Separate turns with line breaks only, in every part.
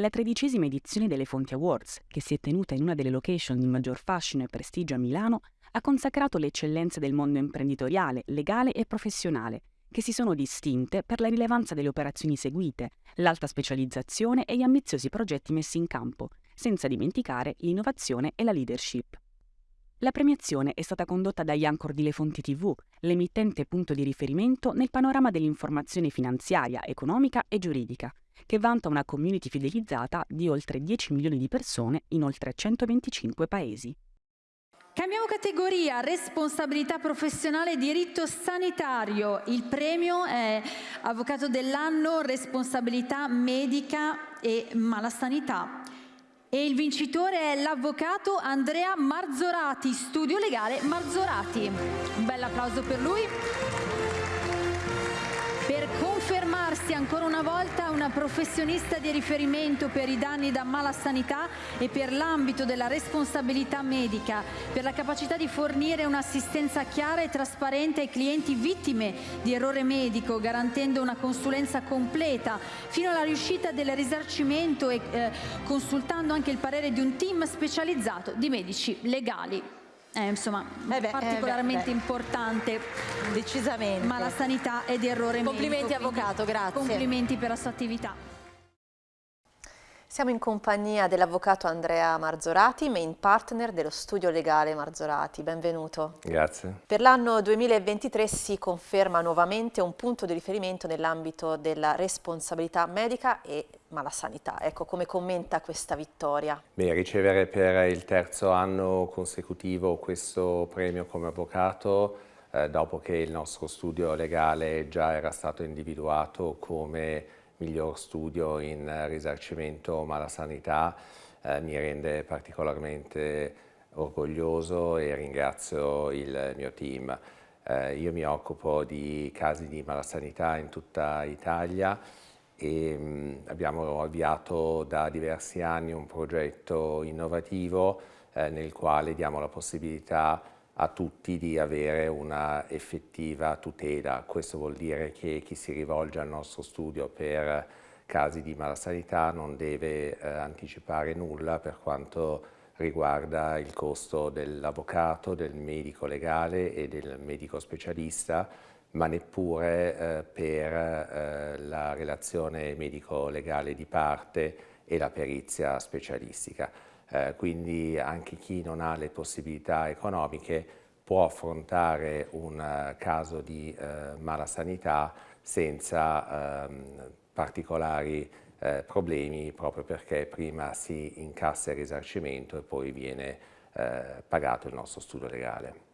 La tredicesima edizione delle Fonti Awards, che si è tenuta in una delle location di maggior fascino e prestigio a Milano, ha consacrato le eccellenze del mondo imprenditoriale, legale e professionale, che si sono distinte per la rilevanza delle operazioni seguite, l'alta specializzazione e gli ambiziosi progetti messi in campo, senza dimenticare l'innovazione e la leadership. La premiazione è stata condotta dagli Anchor di Le Fonti TV, l'emittente punto di riferimento nel panorama dell'informazione finanziaria, economica e giuridica, che vanta una community fidelizzata di oltre 10 milioni di persone in oltre 125 paesi.
Cambiamo categoria, responsabilità professionale e diritto sanitario. Il premio è Avvocato dell'anno, responsabilità medica e malasanità. E il vincitore è l'avvocato Andrea Marzorati, studio legale Marzorati. Un bel applauso per lui confermarsi ancora una volta una professionista di riferimento per i danni da mala sanità e per l'ambito della responsabilità medica, per la capacità di fornire un'assistenza chiara e trasparente ai clienti vittime di errore medico, garantendo una consulenza completa fino alla riuscita del risarcimento e eh, consultando anche il parere di un team specializzato di medici legali è insomma eh beh, particolarmente eh beh, importante.
Decisamente.
Ma la sanità è di errore
complimenti
medico,
avvocato grazie.
complimenti per la sua attività
siamo in compagnia dell'avvocato Andrea Marzorati, main partner dello studio legale Marzorati. Benvenuto.
Grazie.
Per l'anno 2023 si conferma nuovamente un punto di riferimento nell'ambito della responsabilità medica e malasanità. Ecco, come commenta questa vittoria?
Beh, ricevere per il terzo anno consecutivo questo premio come avvocato eh, dopo che il nostro studio legale già era stato individuato come miglior studio in risarcimento malasanità eh, mi rende particolarmente orgoglioso e ringrazio il mio team. Eh, io mi occupo di casi di malasanità in tutta Italia e mh, mm, abbiamo avviato da diversi anni un progetto innovativo eh, nel quale diamo la possibilità a tutti di avere una effettiva tutela. Questo vuol dire che chi si rivolge al nostro studio per casi di malasanità non deve eh, anticipare nulla per quanto riguarda il costo dell'avvocato, del medico legale e del medico specialista, ma neppure eh, per eh, la relazione medico-legale di parte e la perizia specialistica eh, quindi anche chi non ha le possibilità economiche può affrontare un uh, caso di uh, mala sanità senza um, particolari uh, problemi proprio perché prima si incassa il risarcimento e poi viene pagato il nostro studio legale.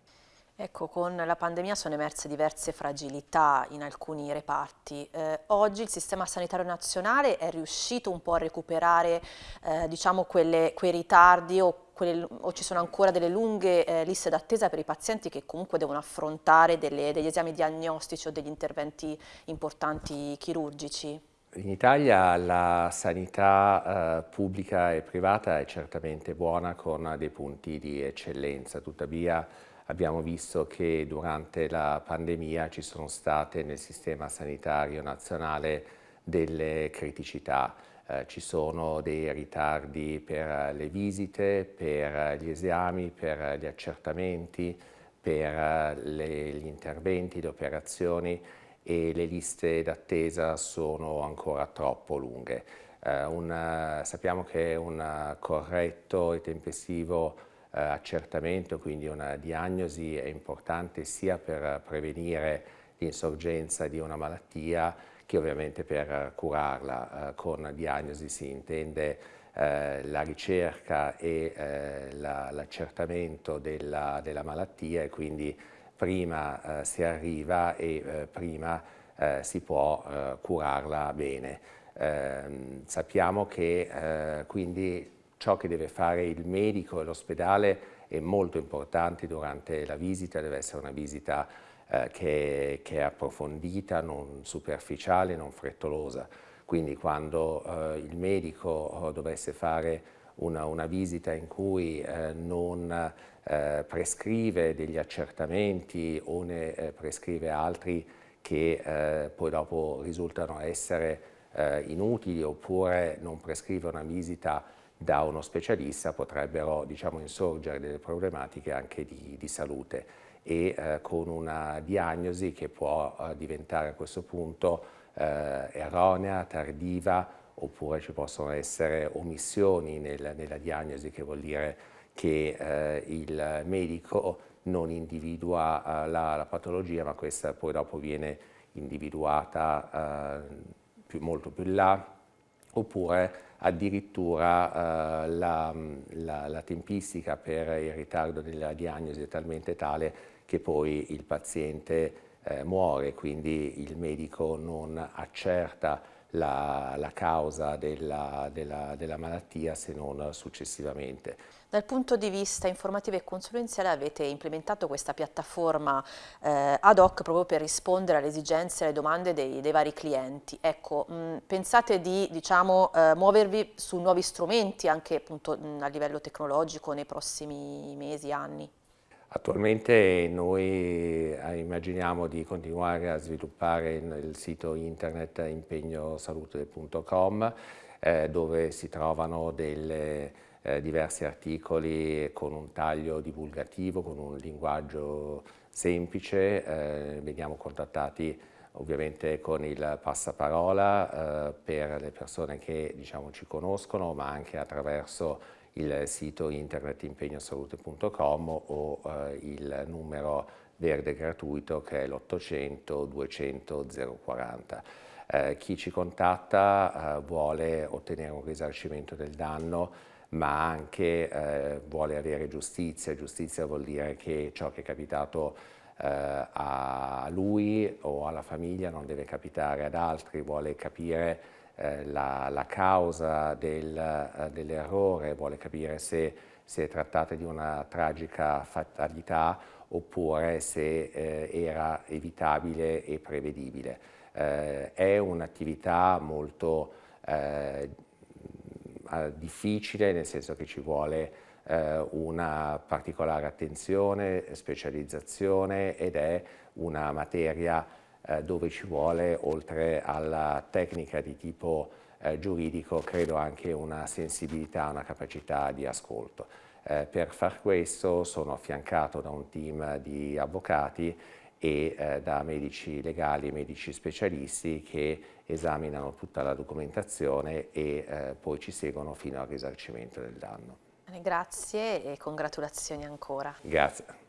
Ecco, con la pandemia sono emerse diverse fragilità in alcuni reparti. Eh, oggi il sistema sanitario nazionale è riuscito un po' a recuperare eh, diciamo quelle, quei ritardi o, quelle, o, ci sono ancora delle lunghe eh, liste d'attesa per i pazienti che comunque devono affrontare delle, degli esami diagnostici o degli interventi importanti chirurgici?
In Italia la sanità eh, pubblica e privata è certamente buona con dei punti di eccellenza, tuttavia abbiamo visto che durante la pandemia ci sono state nel sistema sanitario nazionale delle criticità. Eh, ci sono dei ritardi per le visite, per gli esami, per gli accertamenti, per le, gli interventi, le operazioni e le liste d'attesa sono ancora troppo lunghe. Eh, un, sappiamo che un corretto e tempestivo eh, accertamento, quindi una diagnosi è importante sia per prevenire l'insorgenza di una malattia che ovviamente per curarla. Eh, con diagnosi si intende eh, la ricerca e eh, l'accertamento la, della, della, malattia e quindi prima eh, si arriva e eh, prima eh, si può curarla bene. Ehm, sappiamo che quindi ciò che deve fare il medico e l'ospedale è molto importante durante la visita, deve essere una visita eh, che, che, è approfondita, non superficiale, non frettolosa. Quindi quando eh, il medico eh, dovesse fare una, una, visita in cui eh, non eh, prescrive degli accertamenti o ne eh, prescrive altri che poi dopo risultano essere inutili oppure non prescrive una visita da uno specialista potrebbero diciamo, insorgere delle problematiche anche di, di salute. E eh, con una diagnosi che può eh, diventare a questo punto eh, erronea, tardiva oppure ci possono essere omissioni nel, nella diagnosi che vuol dire che eh, il medico non individua eh, la, la, patologia ma questa poi dopo viene individuata eh, più, molto più in là oppure addirittura eh, la, la, la, tempistica per il ritardo della diagnosi è talmente tale che poi il paziente eh, muore, quindi il medico non accerta la, la causa della, della, della malattia se non successivamente.
Dal punto di vista informativo e consulenziale avete implementato questa piattaforma eh, ad hoc proprio per rispondere alle esigenze e alle domande dei, dei vari clienti. Ecco, mh, pensate di diciamo, eh, muovervi su nuovi strumenti anche appunto, mh, a livello tecnologico nei prossimi mesi, anni?
Attualmente noi eh, immaginiamo di continuare a sviluppare il sito internet impegnosalute.com eh, dove si trovano delle, eh, diversi articoli con un taglio divulgativo, con un linguaggio semplice, eh, veniamo contattati ovviamente con il passaparola eh, per le persone che diciamo, ci conoscono ma anche attraverso il sito internet impegnosalute.com o eh, il numero verde gratuito che è l'800 200 040. Eh, chi ci contatta eh, vuole ottenere un risarcimento del danno ma anche eh, vuole avere giustizia. Giustizia vuol dire che ciò che è capitato eh, a lui o alla famiglia non deve capitare ad altri, vuole capire eh, la, la, causa del, eh, dell'errore, vuole capire se si è trattata di una tragica fatalità oppure se eh, era evitabile e prevedibile. Eh, è un'attività molto eh, difficile nel senso che ci vuole una particolare attenzione, specializzazione ed è una materia eh, dove ci vuole, oltre alla tecnica di tipo eh, giuridico, credo anche una sensibilità, una capacità di ascolto. Eh, per far questo sono affiancato da un team di avvocati e eh, da medici legali e medici specialisti che esaminano tutta la documentazione e eh, poi ci seguono fino al risarcimento del danno.
Grazie e congratulazioni ancora.
Grazie.